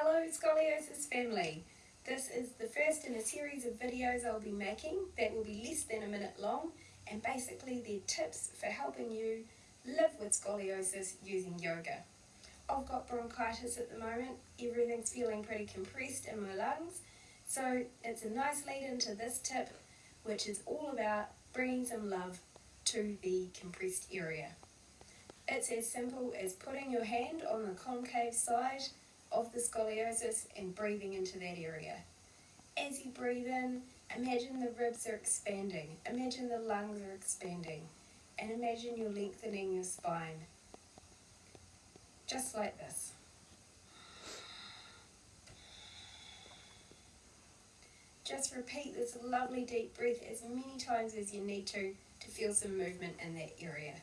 Hello Scoliosis family. This is the first in a series of videos I'll be making that will be less than a minute long and basically they're tips for helping you live with scoliosis using yoga. I've got bronchitis at the moment, everything's feeling pretty compressed in my lungs so it's a nice lead into this tip which is all about bringing some love to the compressed area. It's as simple as putting your hand on the concave side of the scoliosis and breathing into that area. As you breathe in, imagine the ribs are expanding, imagine the lungs are expanding, and imagine you're lengthening your spine. Just like this. Just repeat this lovely deep breath as many times as you need to to feel some movement in that area.